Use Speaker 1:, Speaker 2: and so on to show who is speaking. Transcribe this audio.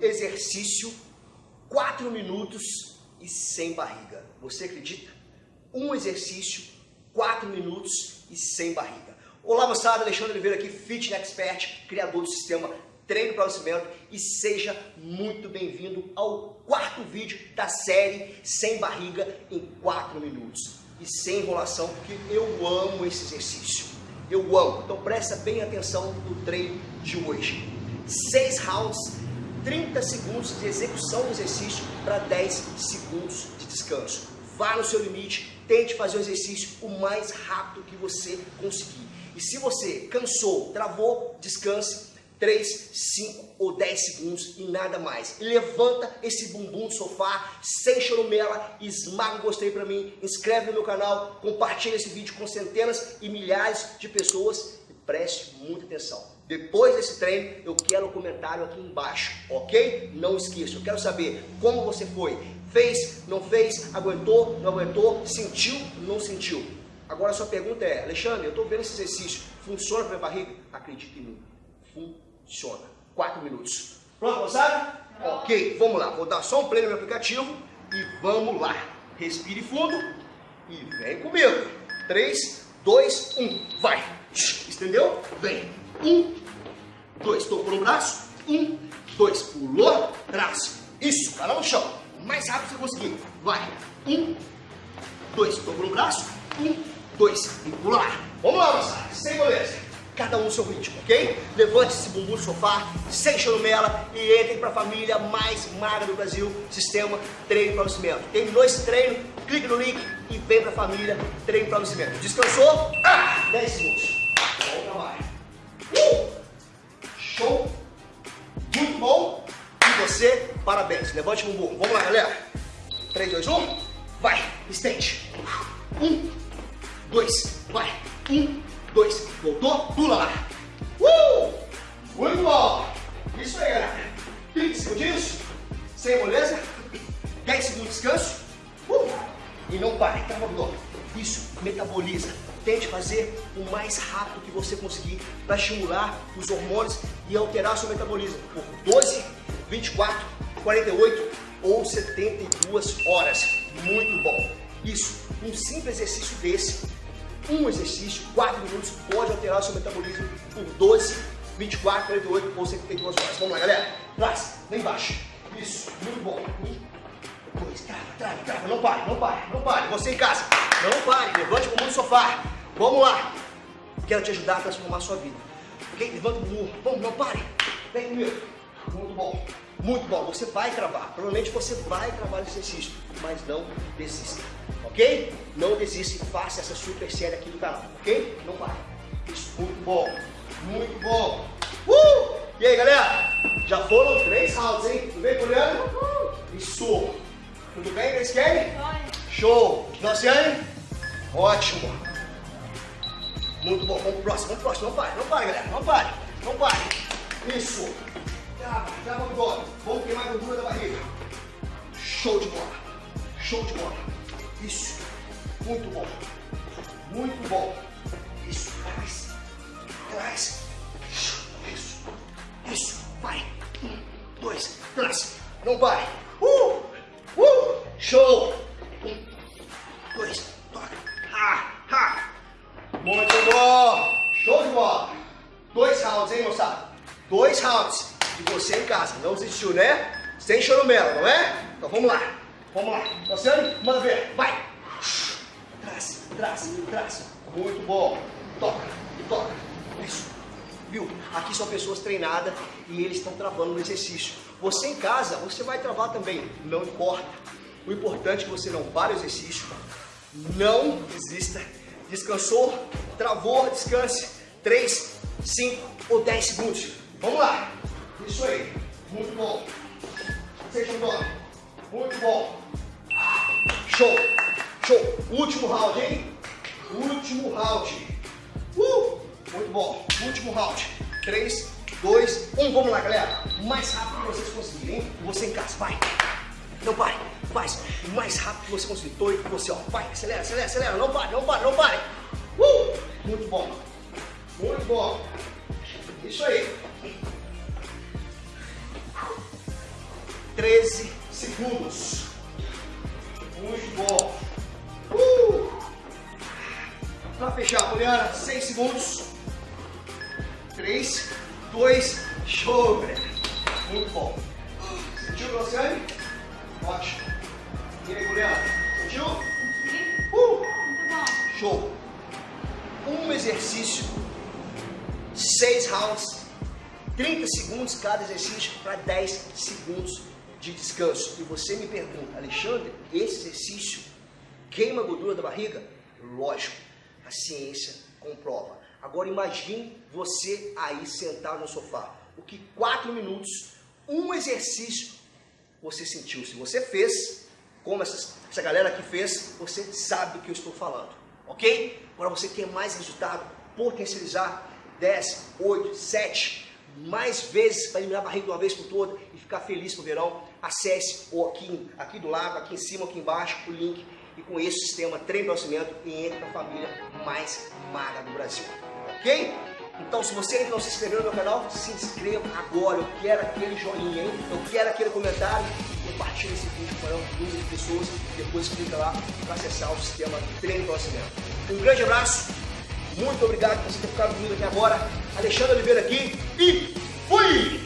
Speaker 1: exercício, quatro minutos e sem barriga. Você acredita? Um exercício, quatro minutos e sem barriga. Olá moçada, Alexandre Oliveira aqui, Fitness Expert, criador do sistema Treino para Cimento e seja muito bem-vindo ao quarto vídeo da série Sem Barriga em 4 minutos. E sem enrolação, porque eu amo esse exercício. Eu amo. Então presta bem atenção no treino de hoje. 6 rounds 30 segundos de execução do exercício para 10 segundos de descanso. Vá no seu limite, tente fazer o exercício o mais rápido que você conseguir. E se você cansou, travou, descanse 3, 5 ou 10 segundos e nada mais. E levanta esse bumbum do sofá, sem chorumela, esmaga o gostei para mim, inscreve no meu canal, compartilha esse vídeo com centenas e milhares de pessoas e preste muita atenção. Depois desse treino, eu quero um comentário aqui embaixo, ok? Não esqueça, eu quero saber como você foi. Fez, não fez, aguentou, não aguentou, sentiu, não sentiu. Agora a sua pergunta é, Alexandre, eu estou vendo esse exercício, funciona para minha barriga? Acredite em mim, funciona. Quatro minutos. Pronto, moçada? Ok, vamos lá. Vou dar só um play no meu aplicativo e vamos lá. Respire fundo e vem comigo. Três, dois, um, vai. Estendeu? Vem. Um, dois, tocou no braço. Um, dois, pulou, braço. Isso, cara no chão. O mais rápido você conseguir. Vai. Um, dois, tocou no braço. Um, dois, e pula lá. Vamos lá, moçada. Sem moleza. Cada um no seu ritmo, ok? Levante esse bumbum do sofá, sem chorumela e entrem para a família mais magra do Brasil, Sistema Treino para o Cimento. Terminou esse treino, clique no link e vem para a família Treino para o Cimento. Descansou? Ah, 10 segundos. Show! Muito bom! E você, parabéns. Levante o bumbum. Vamos lá, galera. 3, 2, 1. Vai. Estende. Um, dois, vai. Um, dois. Voltou. Pula lá. Uh! Muito bom. Isso aí, galera. 30 segundinhos. Sem moleza. 10 segundos de descanso. Uh! E não pare. Tá. Isso. Metaboliza tente fazer o mais rápido que você conseguir para estimular os hormônios e alterar seu metabolismo por 12, 24, 48 ou 72 horas. Muito bom. Isso, um simples exercício desse, um exercício, 4 minutos, pode alterar seu metabolismo por 12, 24, 48 ou 72 horas. Vamos lá, galera. Traz, lá embaixo. Isso, muito bom. Um, dois, trava, trava, trava. Não pare, não pare, não pare. Você em casa, não pare. Levante o mundo do sofá. Vamos lá. Quero te ajudar a transformar a sua vida. Ok? Levanta o bumbum. Vamos, não pare. Vem comigo. Muito bom. Muito bom. Você vai travar. Provavelmente você vai travar esse exercício. Mas não desista. Ok? Não desista e faça essa super série aqui do canal. Ok? Não pare. Isso. Muito bom. Muito bom. Uh! E aí, galera? Já foram três rounds, hein? Tudo bem, Poliana? Isso. Tudo bem, Kelly? Show. Nociane? Ótimo. Muito bom. Vamos pro próximo, vamos pro próximo. Não pare, não pare, galera. Não pare, não pare. Isso. Trava o abdômen. Vamos queimar a gordura da barriga. Show de bola. Show de bola. Isso. Muito bom. Muito bom. Isso. Traz. Traz. Isso. Isso. Vai. Um, dois, trás. Não pare. Uh! Uh! Show! Dois rounds. E você em casa. Não desistiu, né? Sem choromela, não é? Então vamos lá. Vamos lá. Luciano, manda ver. Vai! Traz, traz, traz. Muito bom. Toca, toca. Isso. Viu? Aqui são pessoas treinadas e eles estão travando no exercício. Você em casa, você vai travar também. Não importa. O importante é que você não pare o exercício. Não desista descansou, travou, descanse, 3, 5 ou 10 segundos. Vamos lá. Isso aí. Muito bom. Seja bom. Muito bom. Show. Show. Último round, hein? Último round. Uh! Muito bom. Último round. 3, 2, 1. Vamos lá, galera. O mais rápido que vocês conseguirem? Você em casa. Vai. Não pare. Faz mais rápido que você conseguir. Tô com você, ó. Vai, acelera, acelera, acelera. Não pare, não pare, não pare. Uh! Muito bom. Muito bom. Isso aí. 13 segundos. Muito bom. Uh! Para fechar, Poliana, 6 segundos. 3, 2, show, galera. Muito bom. Sentiu, Luciane? Ótimo. E aí, Poliana? Sentiu? Uh!
Speaker 2: Muito bom.
Speaker 1: Show. Um exercício, 6 rounds, 30 segundos cada exercício para 10 segundos de descanso. E você me pergunta, Alexandre, esse exercício queima a gordura da barriga? Lógico, a ciência comprova. Agora imagine você aí sentado no sofá. O que 4 minutos, um exercício você sentiu. Se você fez, como essa, essa galera aqui fez, você sabe do que eu estou falando. Ok? Para você ter mais resultado, potencializar 10, 8, 7, mais vezes para eliminar a barriga de uma vez por toda e ficar feliz no verão, acesse ou aqui, aqui do lado, aqui em cima, aqui embaixo, o link e com esse sistema treino conhecimento e entre na família mais magra do Brasil. Ok? Então, se você ainda não se inscreveu no meu canal, se inscreva agora. Eu quero aquele joinha, hein? Eu quero aquele comentário. Compartilhe esse vídeo para um número de pessoas. Depois clica lá para acessar o sistema Treino Conhecimento. Um grande abraço. Muito obrigado por você ter ficado comigo aqui agora. Alexandre Oliveira aqui e fui!